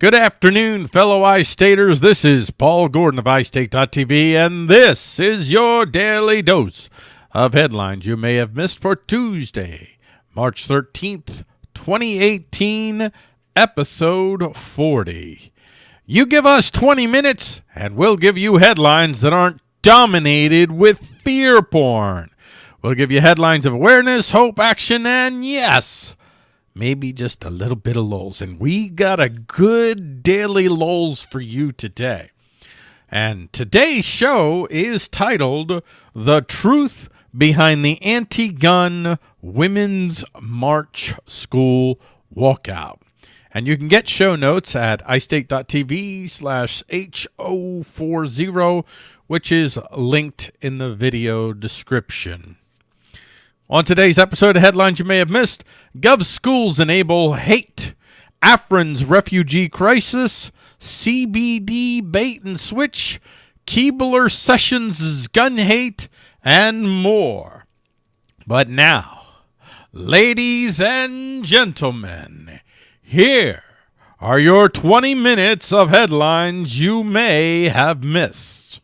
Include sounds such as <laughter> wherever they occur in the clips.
Good afternoon, fellow iStaters. This is Paul Gordon of iState.tv, and this is your daily dose of headlines you may have missed for Tuesday, March 13th, 2018, episode 40. You give us 20 minutes, and we'll give you headlines that aren't dominated with fear porn. We'll give you headlines of awareness, hope, action, and yes, maybe just a little bit of lulls. And we got a good daily lulls for you today. And today's show is titled The Truth Behind the Anti-Gun Women's March School Walkout. And you can get show notes at istate.tv slash H040, which is linked in the video description. On today's episode of Headlines You May Have Missed, Gov Schools Enable Hate, Afrin's Refugee Crisis, CBD Bait and Switch, Keebler Sessions' Gun Hate, and more. But now, ladies and gentlemen, here are your 20 minutes of headlines you may have missed.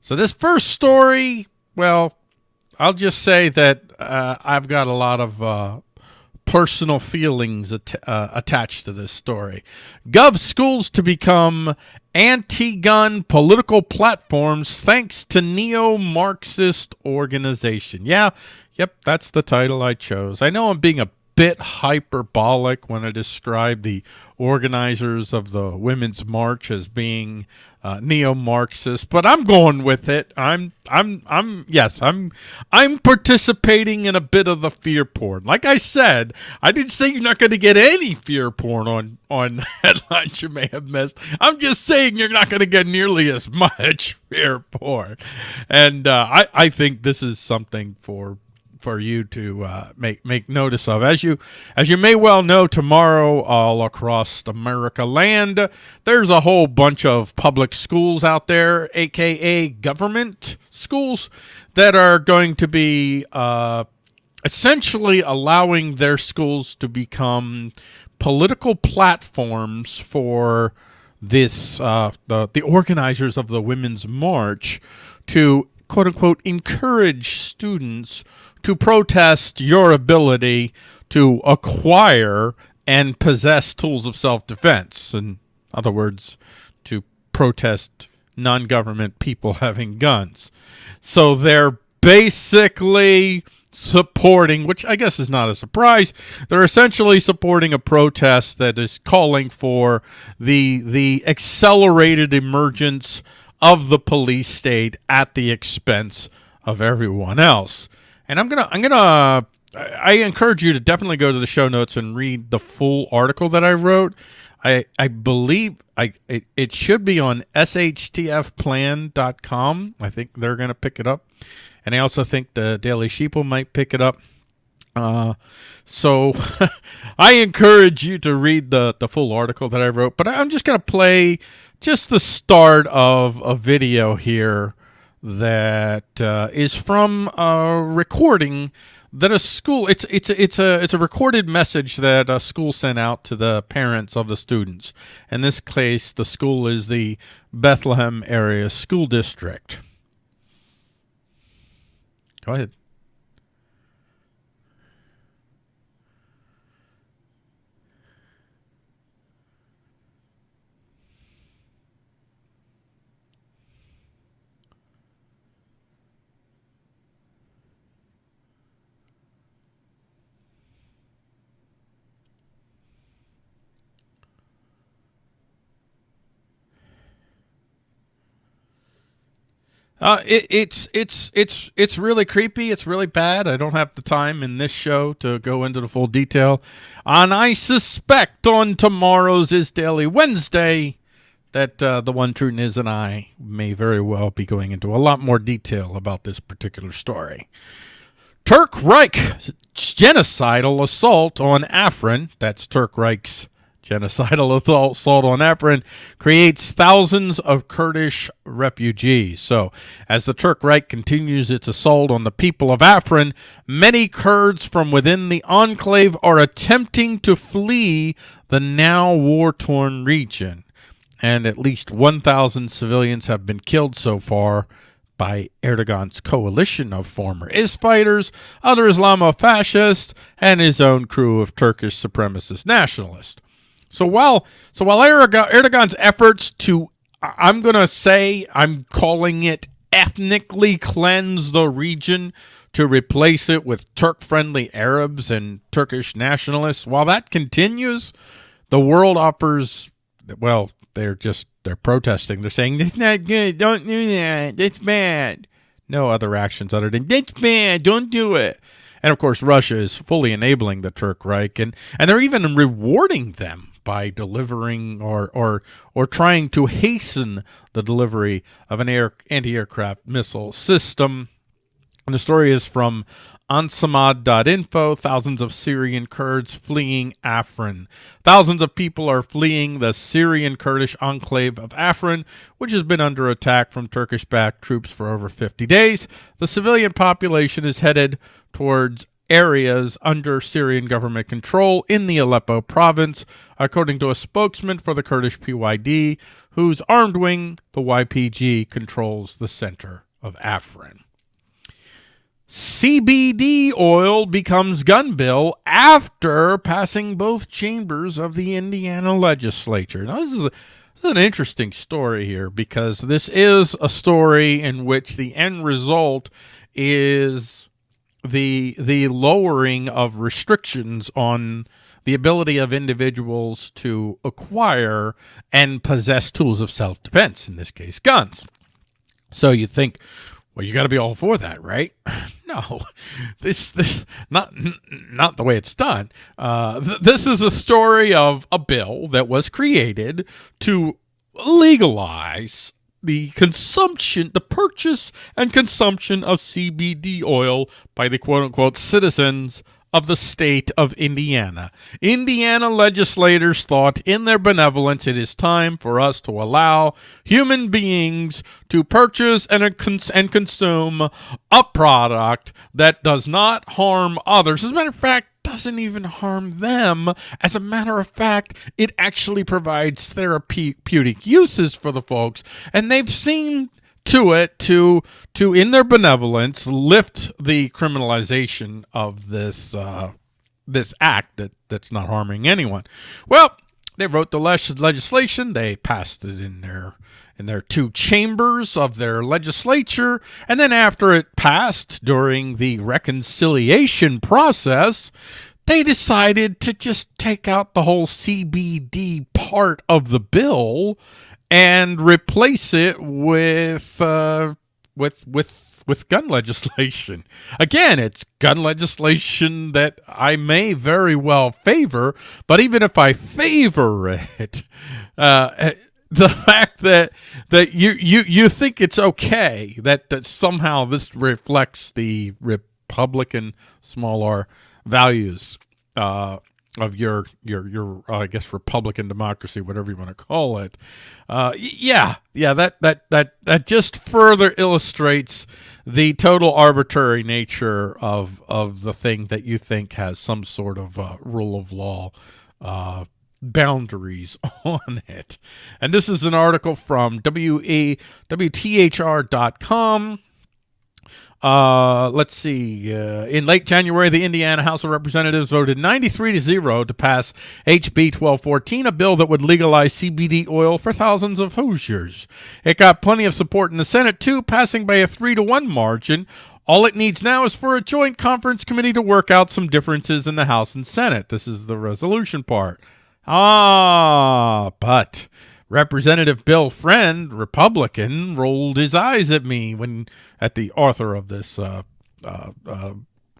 So this first story, well, I'll just say that uh, I've got a lot of uh, personal feelings at uh, attached to this story. Gov schools to become anti-gun political platforms thanks to neo-Marxist organization. Yeah, yep, that's the title I chose. I know I'm being a bit hyperbolic when I describe the organizers of the Women's March as being uh, neo-Marxist, but I'm going with it. I'm, I'm, I'm, yes, I'm, I'm participating in a bit of the fear porn. Like I said, I didn't say you're not going to get any fear porn on, on <laughs> headlines you may have missed. I'm just saying you're not going to get nearly as <laughs> much fear porn. And uh, I, I think this is something for for you to uh, make make notice of. As you as you may well know, tomorrow all across America land, there's a whole bunch of public schools out there, aka government schools, that are going to be uh, essentially allowing their schools to become political platforms for this uh, the the organizers of the Women's March to quote unquote encourage students to protest your ability to acquire and possess tools of self-defense. In other words, to protest non-government people <laughs> having guns. So they're basically supporting, which I guess is not a surprise, they're essentially supporting a protest that is calling for the the accelerated emergence of the police state at the expense of everyone else. And I'm gonna I'm gonna I encourage you to definitely go to the show notes and read the full article that I wrote. I I believe I it, it should be on shtfplan.com. I think they're gonna pick it up, and I also think the Daily Sheeple might pick it up. Uh, so <laughs> I encourage you to read the the full article that I wrote. But I'm just gonna play just the start of a video here that uh, is from a recording that a school it's it's it's a it's a recorded message that a school sent out to the parents of the students. In this case, the school is the Bethlehem area school district. Go ahead. Uh, it, it's it's it's it's really creepy. It's really bad. I don't have the time in this show to go into the full detail. And I suspect on tomorrow's is Daily Wednesday that uh, the one true Niz and I may very well be going into a lot more detail about this particular story. Turk Reich genocidal assault on Afrin, that's Turk Reich's genocidal assault on Afrin creates thousands of Kurdish refugees. So, as the Turk Reich continues its assault on the people of Afrin, many Kurds from within the enclave are attempting to flee the now war torn region. And at least 1,000 civilians have been killed so far by Erdogan's coalition of former IS fighters, other Islamo fascists, and his own crew of Turkish supremacist nationalists. So while so while Erdogan's efforts to I'm going to say I'm calling it ethnically cleanse the region to replace it with Turk-friendly Arabs and Turkish nationalists, while that continues, the world offers well, they're just they're protesting. They're saying that's not good. Don't do that. That's bad. No other actions other than that's bad. Don't do it. And of course, Russia is fully enabling the Turk Reich, and and they're even rewarding them by delivering or or or trying to hasten the delivery of an air anti-aircraft missile system. And the story is from ANSAmed.info, thousands of Syrian Kurds fleeing Afrin. Thousands of people are fleeing the Syrian Kurdish enclave of Afrin, which has been under attack from Turkish-backed troops for over 50 days. The civilian population is headed towards areas under Syrian government control in the Aleppo province, according to a spokesman for the Kurdish PYD, whose armed wing, the YPG, controls the center of Afrin. CBD oil becomes gun bill after passing both chambers of the Indiana legislature. Now, this is, a, this is an interesting story here because this is a story in which the end result is the the lowering of restrictions on the ability of individuals to acquire and possess tools of self-defense, in this case, guns. So you think, well, you got to be all for that, right? <laughs> no, this, this not not the way it's done. Uh, th this is a story of a bill that was created to legalize the consumption, the purchase and consumption of CBD oil by the quote unquote citizens of the state of Indiana. Indiana legislators thought in their benevolence it is time for us to allow human beings to purchase and, uh, and consume a product that does not harm others. As a matter of fact, doesn't even harm them. As a matter of fact, it actually provides therapeutic uses for the folks, and they've seen to it to to in their benevolence lift the criminalization of this uh, this act that that's not harming anyone. Well, they wrote the legislation. They passed it in their in their two chambers of their legislature, and then after it passed during the reconciliation process, they decided to just take out the whole CBD part of the bill and replace it with uh, with with with gun <laughs> legislation. Again, it's gun legislation that I may very well favor, but even if I favor it, <laughs> uh, <laughs> the fact that that you you you think it's okay that that somehow this reflects the Republican small r values uh, of your your your uh, I guess Republican democracy, whatever you want to call it. Uh, yeah, yeah, that that that that just further illustrates the total arbitrary nature of of the thing that you think has some sort of uh, rule of law uh, boundaries <laughs> on it. And this is an article from WAWTHR.com. Uh, let's see. Uh, in late January, the Indiana House of Representatives voted 93 to 0 to pass HB 1214, a bill that would legalize CBD oil for thousands of Hoosiers. It got plenty of support in the Senate, too, passing by a 3 to 1 margin. All it needs now is for a joint conference committee to work out some differences in the House and Senate. This is the resolution part. Ah, but Representative Bill Friend, Republican, rolled his eyes at me when at the author of this uh, uh, uh,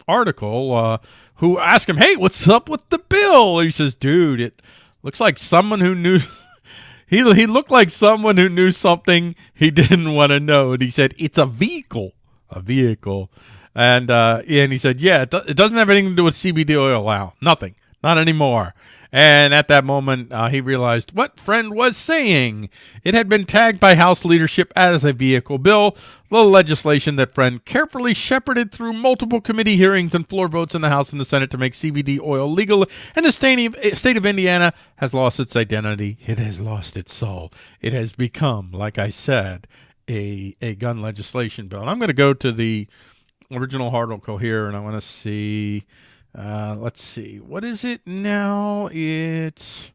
article, uh, who asked him, "Hey, what's up with the bill?" He says, "Dude, it looks like someone who knew." <laughs> he he looked like someone who knew something he didn't want to know, and he said, "It's a vehicle, a vehicle." And uh, and he said, "Yeah, it, do it doesn't have anything to do with CBD oil now, nothing, not anymore." And at that moment, uh, he realized what Friend was saying. It had been tagged by House leadership as a vehicle bill, the legislation that Friend carefully shepherded through multiple committee hearings and floor votes in the House and the Senate to make CBD oil legal. And the state of, state of Indiana has lost its identity. It has lost its soul. It has become, like I said, a, a gun legislation bill. And I'm going to go to the original article here, and I want to see uh, let's see. What is it now? It's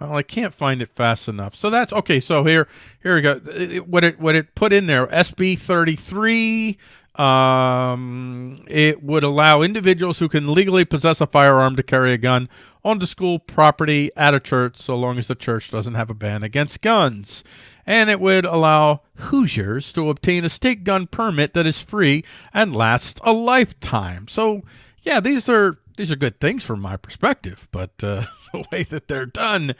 well, I can't find it fast enough. So that's okay. So here, here we go. It, what it what it put in there? SB thirty three. Um, it would allow individuals who can legally possess a firearm to carry a gun onto school property at a church, so long as the church doesn't have a ban against guns. And it would allow Hoosiers to obtain a state gun permit that is free and lasts a lifetime. So yeah, these are these are good things from my perspective, but uh, <laughs> the way that they're done,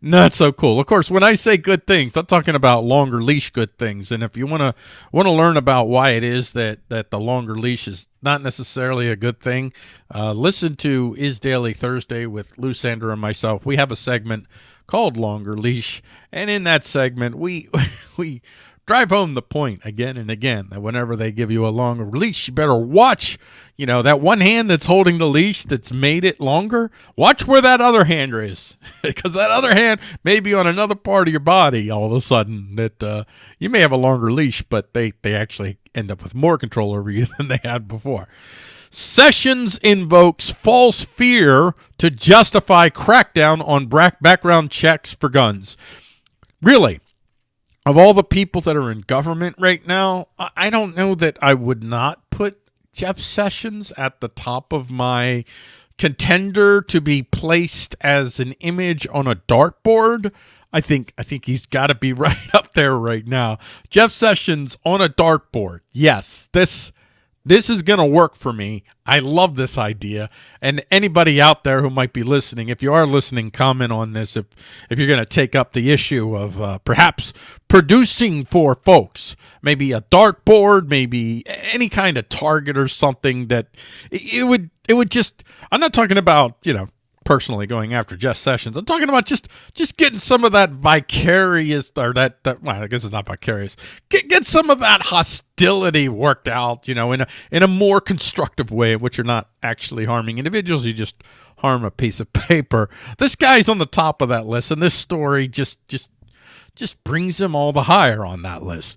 not so cool. Of course, when I say good things, I'm talking about longer leash good things. And if you want to want to learn about why it is that that the longer leash is not necessarily a good thing, uh, listen to Is Daily Thursday with Lou Sander and myself. We have a segment called Longer Leash, and in that segment, we <laughs> we drive home the point again and again that whenever they give you a longer leash, you better watch, you know, that one hand that's holding the leash that's made it longer. Watch where that other hand is <laughs> because that other hand may be on another part of your body all of a sudden that uh, you may have a longer leash, but they, they actually end up with more control over you <laughs> than they had before. Sessions invokes false fear to justify crackdown on background checks for guns. Really, of all the people that are in government right now, I don't know that I would not put Jeff Sessions at the top of my contender to be placed as an image on a dartboard. I think I think he's got to be <laughs> right up there right now. Jeff Sessions on a dartboard. Yes, this this is going to work for me. I love this idea. And anybody out there who might be listening, if you are listening, comment on this. If, if you're going to take up the issue of uh, perhaps producing for folks, maybe a dartboard, maybe any kind of target or something that it would, it would just, I'm not talking about, you know, personally going after Jeff Sessions. I'm talking about just just getting some of that vicarious or that that well, I guess it's not vicarious. Get get some of that hostility worked out, you know, in a in a more constructive way, in which you're not actually harming individuals. You just harm a piece of <laughs> paper. This guy's on the top of that list, and this story just just just brings him all the higher on that list.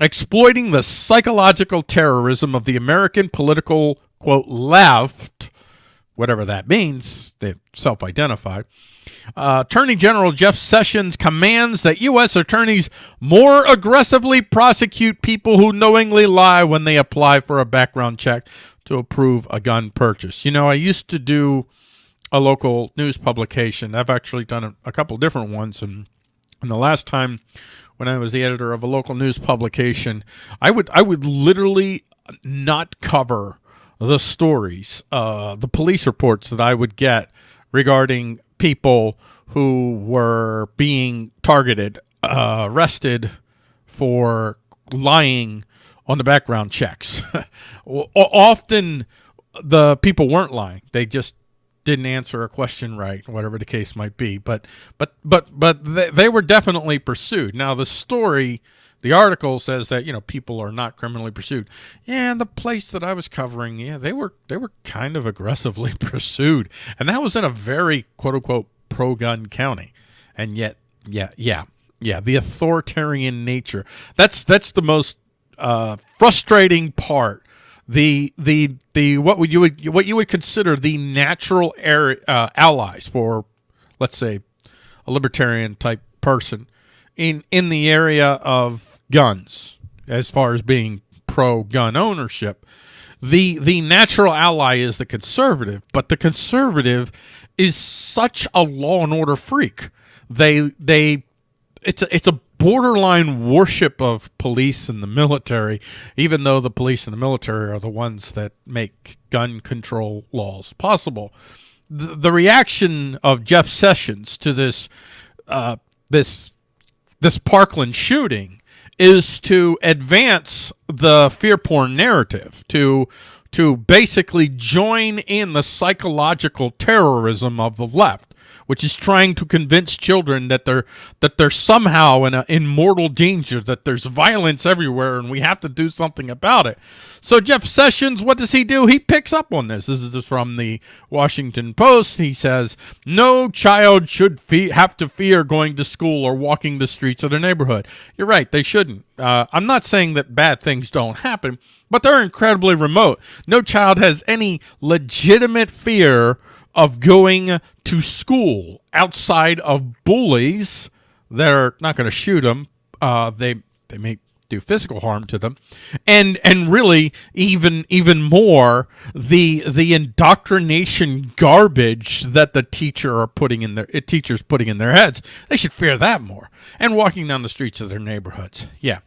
Exploiting the psychological terrorism of the American political quote left whatever that means, they self identify. Uh, Attorney General Jeff Sessions commands that U.S. attorneys more aggressively prosecute people who knowingly lie when they apply for a background check to approve a gun purchase. You know, I used to do a local news publication. I've actually done a, a couple different ones, and, and the last time when I was the editor of a local news publication, I would I would literally not cover the stories, uh, the police reports that I would get regarding people who were being targeted, uh, arrested for lying on the background checks. <laughs> Often the people weren't lying. They just didn't answer a question right, whatever the case might be. But but but but they, they were definitely pursued. Now the story the article says that you know people are not criminally pursued. And the place that I was covering, yeah, they were they were kind of aggressively <laughs> pursued, and that was in a very quote unquote pro gun county, and yet, yeah, yeah, yeah, the authoritarian nature. That's that's the most uh, frustrating part. The the the what would you would what you would consider the natural air, uh, allies for, let's say, a libertarian type person in in the area of guns as far as being pro gun ownership. The the natural ally is the conservative, but the conservative is such a law and order freak. They they it's a, it's a borderline worship of police and the military, even though the police and the military are the ones that make gun control laws possible. The, the reaction of Jeff Sessions to this uh, this this Parkland shooting is to advance the fear porn narrative, to to basically join in the psychological terrorism of the left. Which is trying to convince children that they're that they're somehow in a, in mortal danger, that there's violence everywhere, and we have to do something about it. So Jeff Sessions, what does he do? He picks up on this. This is from the Washington Post. He says, "No child should have to fear going to school or walking the streets of their neighborhood." You're right; they shouldn't. Uh, I'm not saying that bad things don't happen, but they're incredibly remote. No child has any legitimate fear of going to school outside of bullies that are not going to shoot them. Uh, they they may do physical harm to them, and and really even even more the the indoctrination garbage that the teacher are putting in their teachers putting in their heads. They should fear that more. And walking down the streets of their neighborhoods, yeah.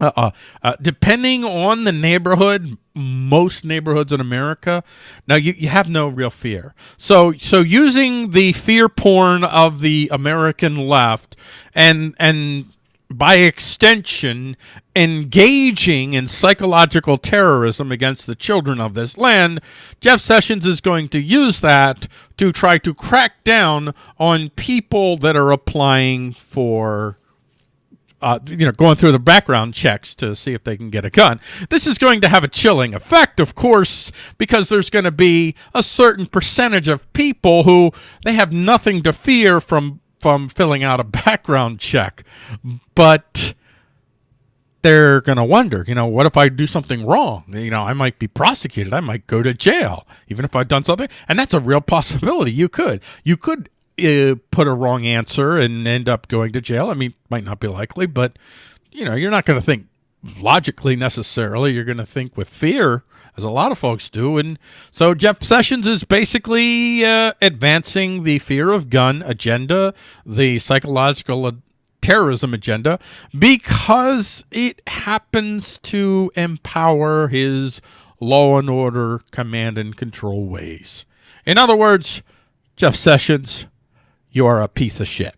Uh, uh, uh, depending on the neighborhood, most neighborhoods in America, now you, you have no real fear. So so using the fear porn of the American left and and by extension engaging in psychological terrorism against the children of this land, Jeff Sessions is going to use that to try to crack down on people that are applying for uh, you know, going through the background checks to see if they can get a gun. This is going to have a chilling effect, of course, because there's going to be a certain percentage of people who they have nothing to fear from from filling out a <laughs> background check, but they're going to wonder, you know, what if I do something wrong? You know, I might be prosecuted. I might go to jail, even if I've done something. And that's a real possibility. You could. You could uh, put a wrong answer and end up going to jail. I mean, might not be likely, but you know, you're not going to think logically necessarily. You're going to think with fear, as a lot of folks do. And so Jeff Sessions is basically uh, advancing the fear of gun agenda, the psychological terrorism agenda, because it happens to empower his law and order command and control ways. In other words, Jeff Sessions you're a piece of shit.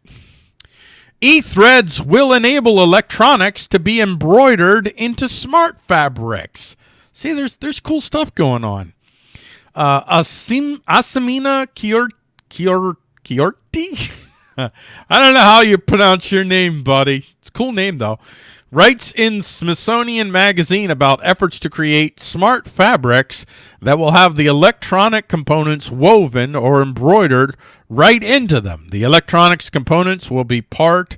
E-threads will enable electronics to be embroidered into smart fabrics. See, there's there's cool stuff going on. Uh, Asim, Asamina Kior, Kior, Kiorti? <laughs> I don't know how you pronounce your name, buddy. It's a cool name, though writes in Smithsonian Magazine about efforts to create smart fabrics that will have the electronic components woven or embroidered right into them. The electronics components will be part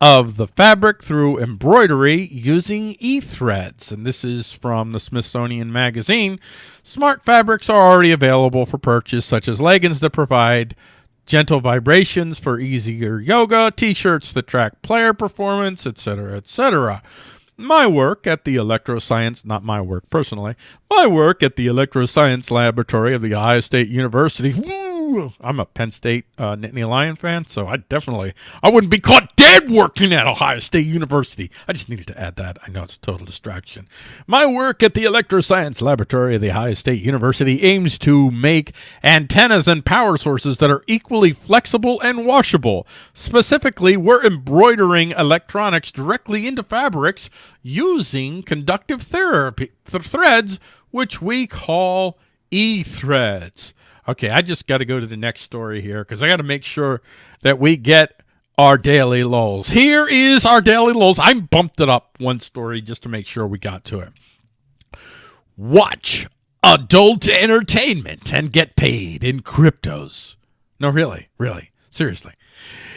of the fabric through embroidery using e-threads. And this is from the Smithsonian Magazine. Smart fabrics are already available for purchase, such as leggings that provide gentle vibrations for easier yoga, t-shirts that track player performance, etc., etc. My work at the electroscience, not my work personally, my work at the electroscience laboratory of the Ohio State University, I'm a Penn State uh, Nittany Lion fan, so I definitely I wouldn't be caught dead working at Ohio State University. I just needed to add that. I know it's a total distraction. My work at the Electroscience Laboratory of the Ohio State University aims to make antennas and power sources that are equally flexible and washable. Specifically, we're embroidering electronics directly into fabrics using conductive therapy th threads, which we call e-threads. Okay, I just got to go to the next story here because I got to make sure that we get our daily lulls. Here is our daily lulls. I bumped it up one story just to make sure we got to it. Watch adult entertainment and get paid in cryptos. No, really, really, seriously.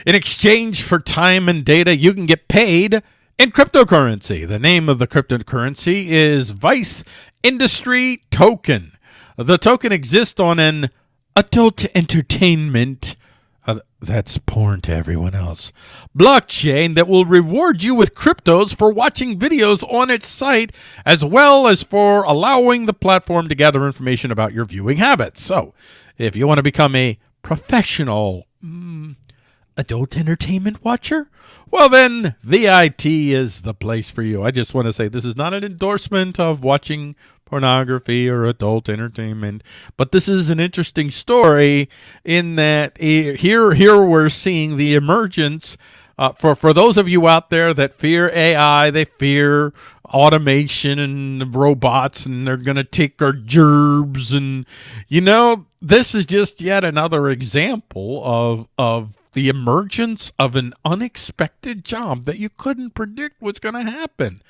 In exchange for time and data, you can get paid in cryptocurrency. The name of the cryptocurrency is Vice Industry Token. The token exists on an adult entertainment uh, that's porn to everyone else. Blockchain that will reward you with cryptos for watching videos on its site, as well as for allowing the platform to gather information about your viewing habits. So, if you want to become a professional mm, adult entertainment watcher, well, then VIT is the place for you. I just want to say this is not an endorsement of watching pornography or adult entertainment. But this is an interesting story in that here, here we're seeing the emergence uh, for for those of you out there that fear AI, they fear automation and robots, and they're going to take our gerbs, and you know this is just yet another example of of the emergence of an unexpected job that you couldn't predict was going to happen.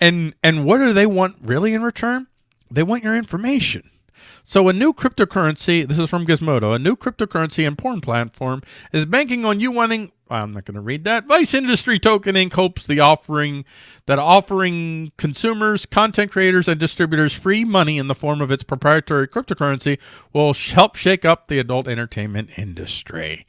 And and what do they want really in return? They want your information. So a new cryptocurrency, this is from Gizmodo, a new cryptocurrency and porn platform is banking on you wanting, I'm not going to read that. Vice Industry Token Inc. hopes the offering that offering consumers, content creators, and distributors free money in the form of its proprietary cryptocurrency will help shake up the adult entertainment industry.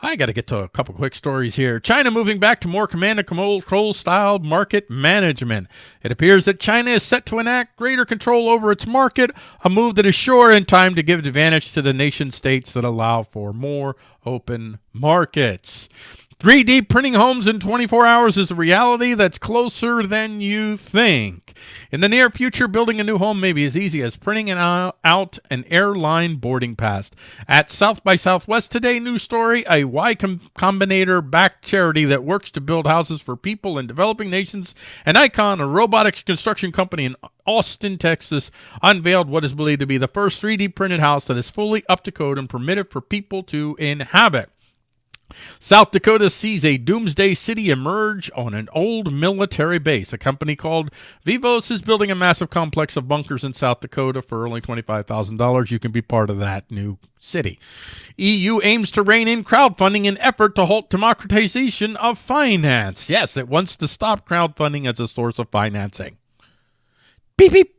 I got to get to a couple quick stories here. China moving back to more command and control style market management. It appears that China is set to enact greater control over its market, a move that is sure in time to give advantage to the nation states that allow for more open markets. 3D printing homes in 24 hours is a reality that's closer than you think. In the near future, building a new home may be as easy as printing an, out an airline boarding pass. At South by Southwest today, New Story, a Y Combinator backed charity that works to build houses for people in developing nations, and Icon, a robotics construction company in Austin, Texas, unveiled what is believed to be the first 3D printed house that is fully up to code and permitted for people to inhabit. South Dakota sees a doomsday city emerge on an old military base. A company called Vivos is building a massive complex of bunkers in South Dakota for only $25,000. You can be part of that new city. EU aims to rein in crowdfunding in effort to halt democratization of finance. Yes, it wants to stop crowdfunding as a source of financing. Beep beep.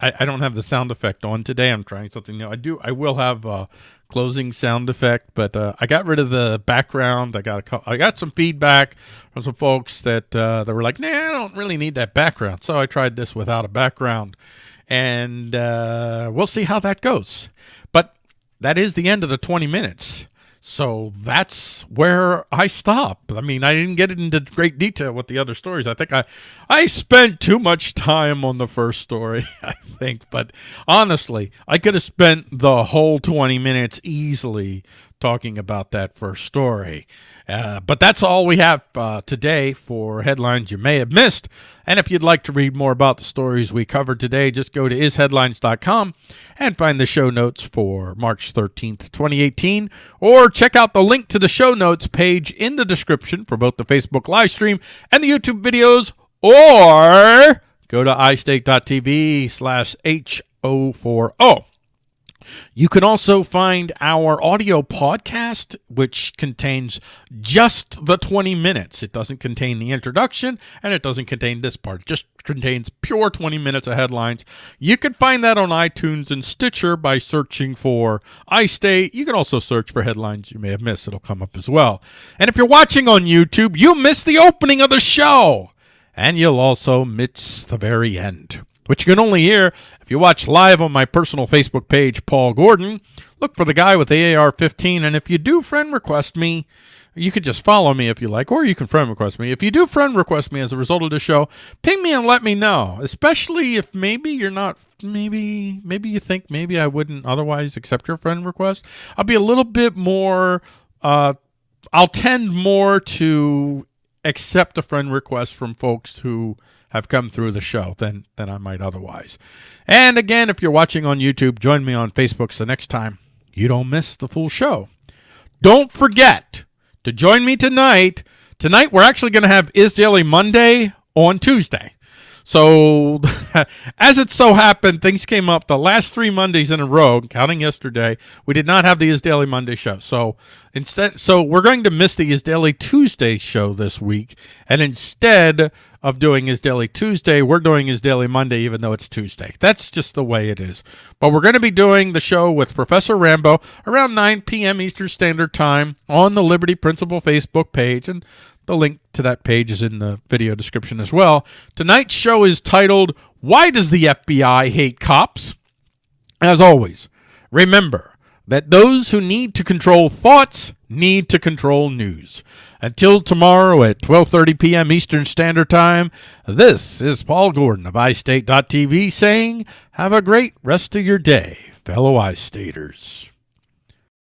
I, I don't have the sound effect on today. I'm trying something new. I do. I will have a closing sound effect, but uh, I got rid of the background. I got a, I got some feedback from some folks that uh, were like, "Nah, I don't really need that background." So I tried this without a background, and uh, we'll see how that goes. But that is the end of the 20 minutes. So that's where I stop. I mean, I didn't get into great detail with the other stories. I think I, I spent too much time on the first story, <laughs> I think. But honestly, I could have spent the whole 20 minutes easily talking about that first story. Uh, but that's all we have uh, today for headlines you may have missed. And if you'd like to read more about the stories we covered today, just go to isheadlines.com and find the show notes for March 13th, 2018, or check out the link to the show notes page in the description for both the Facebook live stream and the YouTube videos, or go to istate.tv slash H040. You can also find our audio podcast, which contains just the 20 minutes. It doesn't contain the introduction and it doesn't contain this part. It just contains pure 20 minutes of headlines. You can find that on iTunes and Stitcher by searching for iState. You can also search for headlines you may have missed. It'll come up as well. And if you're watching on YouTube, you missed the opening of the show. And you'll also miss the very end which you can only hear if you watch live on my personal Facebook page, Paul Gordon. Look for the guy with the AR-15, and if you do friend request me, you could just follow me if you like, or you can friend request me. If you do friend request me as a result of the show, ping me and let me know. Especially if maybe you're not, maybe, maybe you think maybe I wouldn't otherwise accept your friend request. I'll be a little bit more, uh, I'll tend more to accept a friend request from folks who have come through the show than, than I might otherwise. And again, if you're watching on YouTube, join me on Facebook so next time you don't miss the full show. Don't forget to join me tonight. Tonight, we're actually going to have Is Daily Monday on Tuesday. So, <laughs> as it so happened, things came up the last three Mondays in a row, counting yesterday. We did not have the Is Daily Monday show. So, instead, so we're going to miss the Is Daily Tuesday show this week. And instead of doing Is Daily Tuesday, we're doing Is Daily Monday, even though it's Tuesday. That's just the way it is. But we're going to be doing the show with Professor Rambo around 9 p.m. Eastern Standard Time on the Liberty Principle Facebook page. And the link to that page is in the video description as well. Tonight's show is titled, Why Does the FBI Hate Cops? As always, remember that those who need to control thoughts need to control news. Until tomorrow at 12:30 p.m. Eastern Standard Time, this is Paul Gordon of iState.tv saying, have a great rest of your day, fellow iStaters.